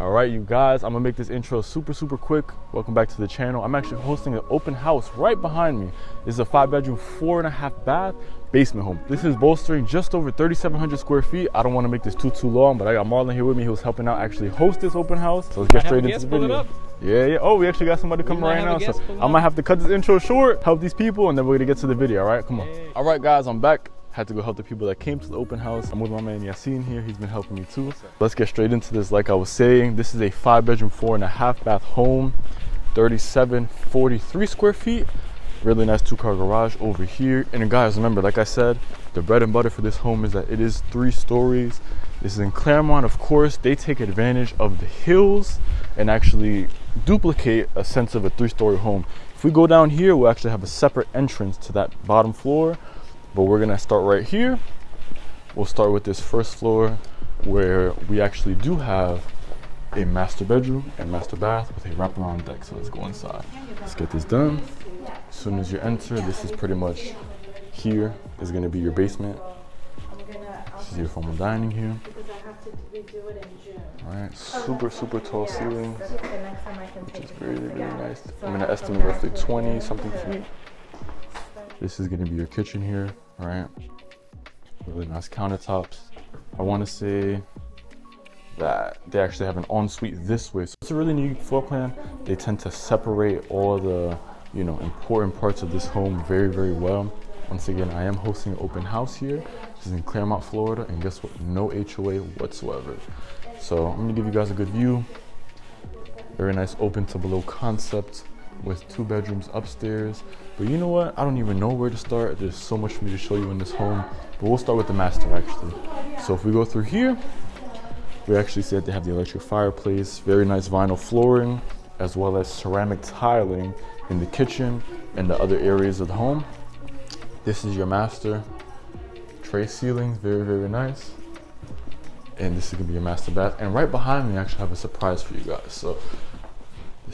All right, you guys, I'm gonna make this intro super, super quick. Welcome back to the channel. I'm actually hosting an open house right behind me. This is a five bedroom, four and a half bath basement home. This is bolstering just over 3,700 square feet. I don't wanna make this too, too long, but I got Marlon here with me. He was helping out actually host this open house. So let's get straight into the video. Yeah, yeah. Oh, we actually got somebody coming right now. So I might have to cut this intro short, help these people, and then we're gonna get to the video, all right? Come on. All right, guys, I'm back had to go help the people that came to the open house. I'm with my man Yassine here. He's been helping me too. Let's get straight into this. Like I was saying, this is a five bedroom, four and a half bath home, 37, 43 square feet. Really nice two car garage over here. And guys, remember, like I said, the bread and butter for this home is that it is three stories. This is in Clermont, of course. They take advantage of the hills and actually duplicate a sense of a three story home. If we go down here, we'll actually have a separate entrance to that bottom floor but we're gonna start right here. We'll start with this first floor where we actually do have a master bedroom and master bath with a wraparound deck. So let's go inside. Let's get this done. As soon as you enter this is pretty much here is going to be your basement. This is your formal dining here. All right super super tall ceilings which is really really nice. I'm going to estimate roughly 20 something feet. This is going to be your kitchen here right? Really nice countertops. I want to say that they actually have an ensuite this way. So it's a really neat floor plan. They tend to separate all the you know important parts of this home very very well. Once again i am hosting an open house here this is in Clermont, florida and guess what? No hoa whatsoever. So i'm gonna give you guys a good view. Very nice open to below concept with two bedrooms upstairs. But you know what? I don't even know where to start. There's so much for me to show you in this home. But we'll start with the master actually. So if we go through here, we actually see that they have the electric fireplace, very nice vinyl flooring, as well as ceramic tiling in the kitchen and the other areas of the home. This is your master. Tray ceilings, very, very nice. And this is gonna be your master bath. And right behind me, I actually have a surprise for you guys. So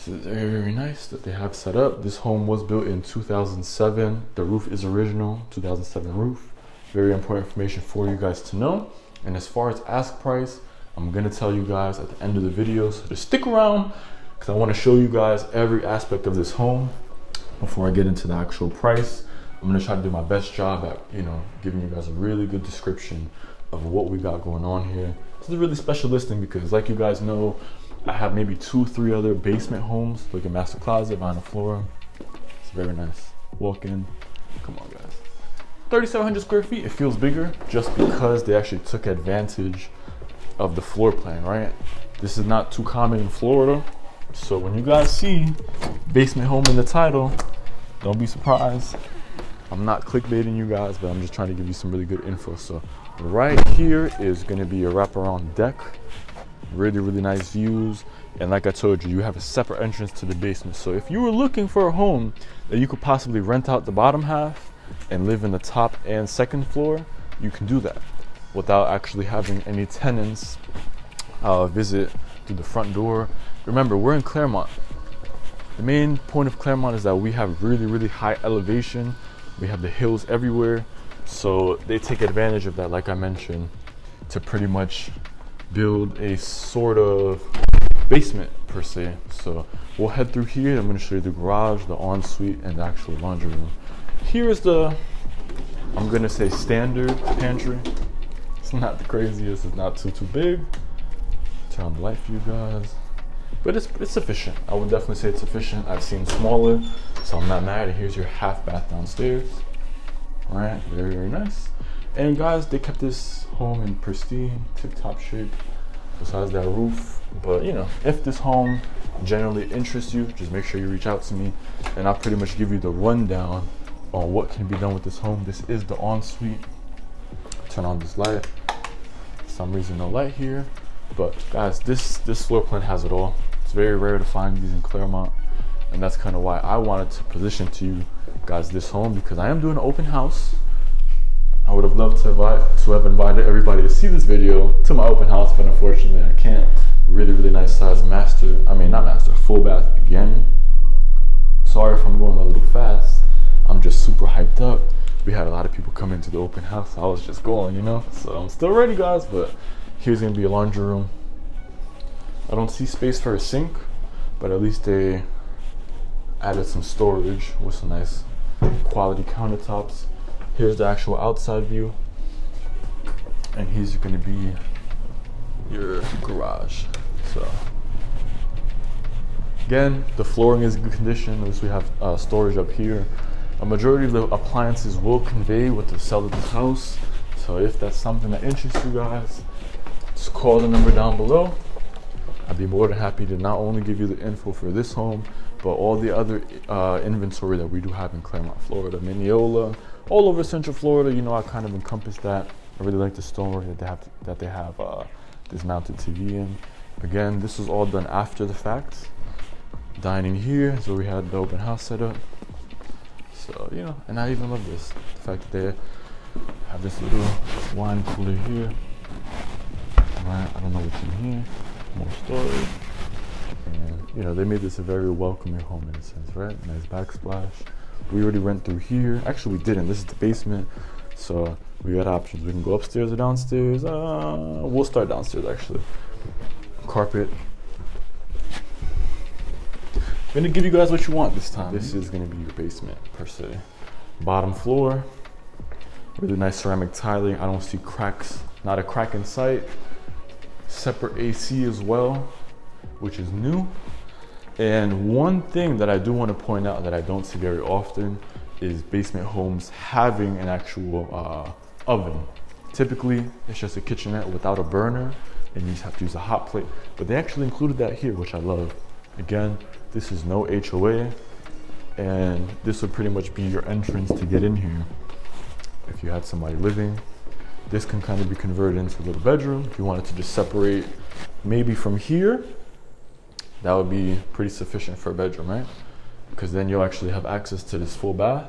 this is very, very nice that they have set up. This home was built in 2007. The roof is original, 2007 roof. Very important information for you guys to know. And as far as ask price, I'm gonna tell you guys at the end of the video, so just stick around because I wanna show you guys every aspect of this home before I get into the actual price. I'm gonna try to do my best job at, you know, giving you guys a really good description of what we got going on here. This is a really special listing because like you guys know, I have maybe two, three other basement homes. like a master closet, vinyl floor. It's very nice. Walk in. Come on, guys. 3,700 square feet. It feels bigger just because they actually took advantage of the floor plan, right? This is not too common in Florida. So when you guys see basement home in the title, don't be surprised. I'm not clickbaiting you guys, but I'm just trying to give you some really good info. So right here is gonna be a wraparound deck really really nice views. And like i told you you have a separate entrance to the basement. So if you were looking for a home that you could possibly rent out the bottom half and live in the top and second floor you can do that without actually having any tenants uh, visit through the front door. Remember we're in Clermont. the main point of Clermont is that we have really really high elevation. We have the hills everywhere. So they take advantage of that like i mentioned to pretty much build a sort of basement per se. So we'll head through here. I'm gonna show you the garage, the ensuite, and the actual laundry room. Here's the, I'm gonna say standard pantry. It's not the craziest, it's not too, too big. Turn on the light for you guys. But it's, it's sufficient. I would definitely say it's sufficient. I've seen smaller, so I'm not mad. Here's your half bath downstairs. All right, very, very nice. And guys, they kept this home in pristine, tip-top shape, besides that roof. But you know, if this home generally interests you, just make sure you reach out to me and I'll pretty much give you the rundown on what can be done with this home. This is the ensuite. Turn on this light. For some reason no light here. But guys, this, this floor plan has it all. It's very rare to find these in Clermont. And that's kind of why I wanted to position to you guys this home because I am doing an open house I would have loved to invite to have invited everybody to see this video to my open house, but unfortunately I can't. Really, really nice size master. I mean, not master, full bath again. Sorry if I'm going a little fast. I'm just super hyped up. We had a lot of people come into the open house. I was just going, you know. So I'm still ready, guys. But here's gonna be a laundry room. I don't see space for a sink, but at least they added some storage with some nice quality countertops. Here's the actual outside view. And here's gonna be your garage. So again, the flooring is in good condition. At least we have uh, storage up here. A majority of the appliances will convey with the sell of this house. So if that's something that interests you guys, just call the number down below. I'd be more than happy to not only give you the info for this home, but all the other uh, inventory that we do have in Clermont, Florida, Minneola, all over Central Florida. You know, I kind of encompass that. I really like the stonework that they have that they have uh, this mounted TV in. Again, this was all done after the fact. Dining here is where we had the open house set up. So you know, and I even love this the fact that they have this little wine cooler here. I don't know what's in here. More storage. And you know, they made this a very welcoming home in a sense, right? Nice backsplash. We already went through here. Actually, we didn't. This is the basement. So we got options. We can go upstairs or downstairs. Uh, we'll start downstairs actually. Carpet. I'm gonna give you guys what you want this time. This is gonna be your basement per se. Bottom floor. Really nice ceramic tiling. I don't see cracks. Not a crack in sight. Separate AC as well, which is new. And one thing that I do want to point out that I don't see very often is basement homes having an actual uh, oven. Typically, it's just a kitchenette without a burner and you just have to use a hot plate. But they actually included that here, which I love. Again, this is no HOA and this would pretty much be your entrance to get in here. If you had somebody living, this can kind of be converted into a little bedroom. If you wanted to just separate maybe from here, that would be pretty sufficient for a bedroom, right? Because then you'll actually have access to this full bath.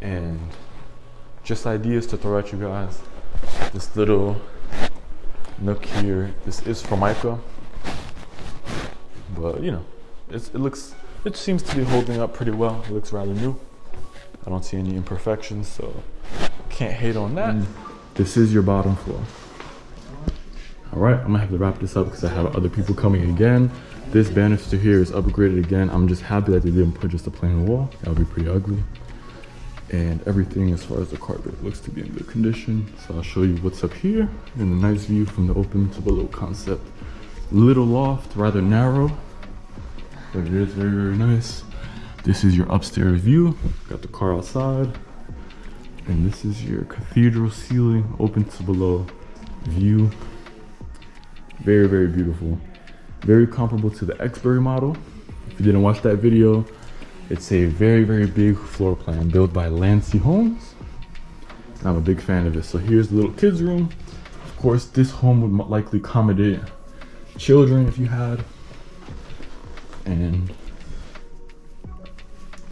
And just ideas to throw at you guys. This little nook here, this is Formica. But you know, it looks, it seems to be holding up pretty well. It looks rather new. I don't see any imperfections, so can't hate on that. Mm. This is your bottom floor. All right, I'm gonna have to wrap this up because I have other people coming again. This banister here is upgraded again. I'm just happy that they didn't put just a plain wall. That would be pretty ugly. And everything as far as the carpet looks to be in good condition. So I'll show you what's up here and a nice view from the open to below concept. Little loft, rather narrow, but it is very, very nice. This is your upstairs view. Got the car outside. And this is your cathedral ceiling, open to below view. Very, very beautiful. Very comparable to the Exbury model. If you didn't watch that video, it's a very, very big floor plan built by Landsea Homes. I'm a big fan of it. So here's the little kids room. Of course, this home would likely accommodate children if you had. And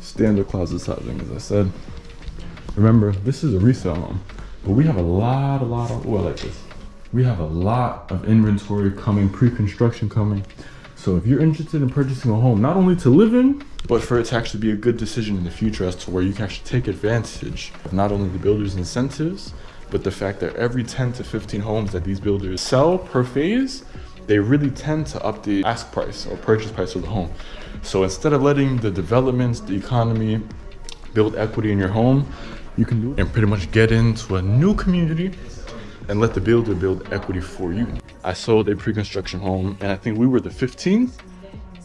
standard closet sizing, as I said. Remember, this is a resale home, but we have a lot, a lot of, oh, I like this. We have a lot of inventory coming, pre-construction coming. So if you're interested in purchasing a home, not only to live in, but for it to actually be a good decision in the future as to where you can actually take advantage of not only the builder's incentives, but the fact that every 10 to 15 homes that these builders sell per phase, they really tend to up the ask price or purchase price of the home. So instead of letting the developments, the economy build equity in your home, you can do it and pretty much get into a new community and let the builder build equity for you. I sold a pre-construction home and I think we were the 15th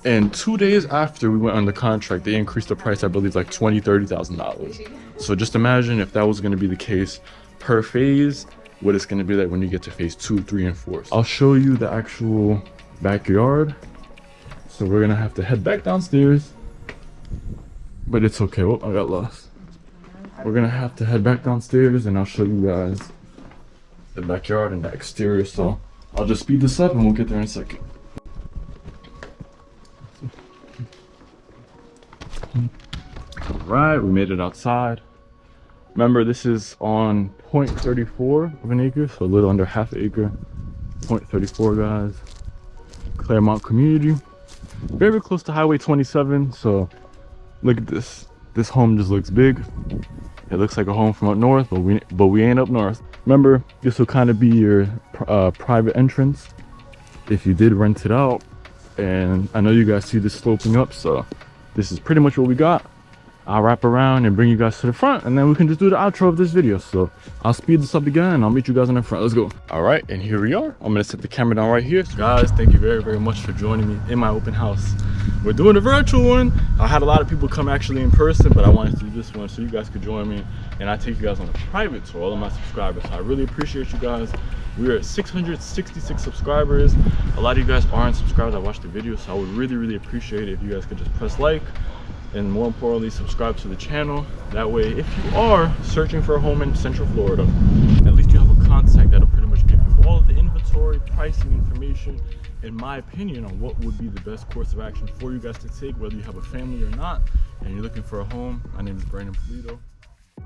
and two days after we went under contract, they increased the price, I believe like twenty, thirty thousand dollars. So just imagine if that was gonna be the case per phase, what it's gonna be like when you get to phase two, three, and four. I'll show you the actual backyard so we're gonna have to head back downstairs. But it's okay. Oh, I got lost. We're gonna have to head back downstairs and I'll show you guys the backyard and the exterior. So oh. I'll just speed this up and we'll get there in a second. All right, we made it outside. Remember, this is on 0.34 of an acre, so a little under half acre. 0.34, guys. Clermont community very close to highway 27 so look at this this home just looks big It looks like a home from up north, but we but we ain't up north. Remember, this will kind of be your uh, private entrance if you did rent it out. And I know you guys see this sloping up, so this is pretty much what we got. I'll wrap around and bring you guys to the front and then we can just do the outro of this video. So I'll speed this up again and I'll meet you guys in the front. Let's go. All right, and here we are. I'm gonna set the camera down right here. So guys, thank you very, very much for joining me in my open house. We're doing a virtual one. I had a lot of people come actually in person, but I wanted to do this one so you guys could join me and I take you guys on a private tour, all of my subscribers. So I really appreciate you guys. We're at 666 subscribers. A lot of you guys aren't subscribed. I watched the video, so I would really, really appreciate it if you guys could just press like, and more importantly subscribe to the channel. That way if you are searching for a home in central florida at least you have a contact that'll pretty much give you all of the inventory pricing information in my opinion on what would be the best course of action for you guys to take whether you have a family or not and you're looking for a home. My name is brandon polito